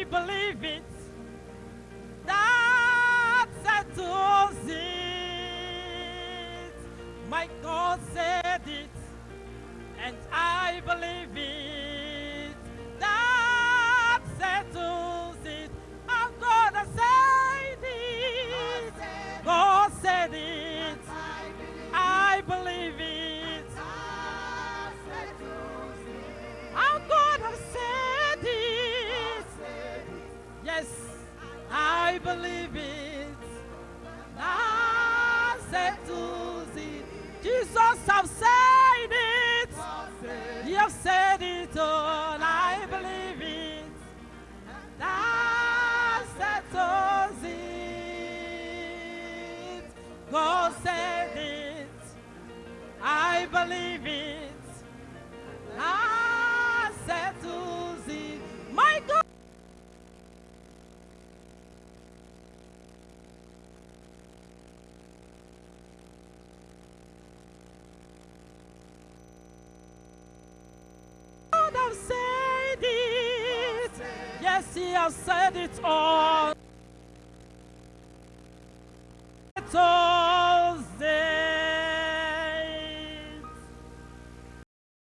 I believe it. That settles it. My God said it, and I. believe it. That settles it. Jesus have said it. You have said it all. I believe it. That settles it. God said it. I believe it. God have said it. Yes, He has said it all. It all.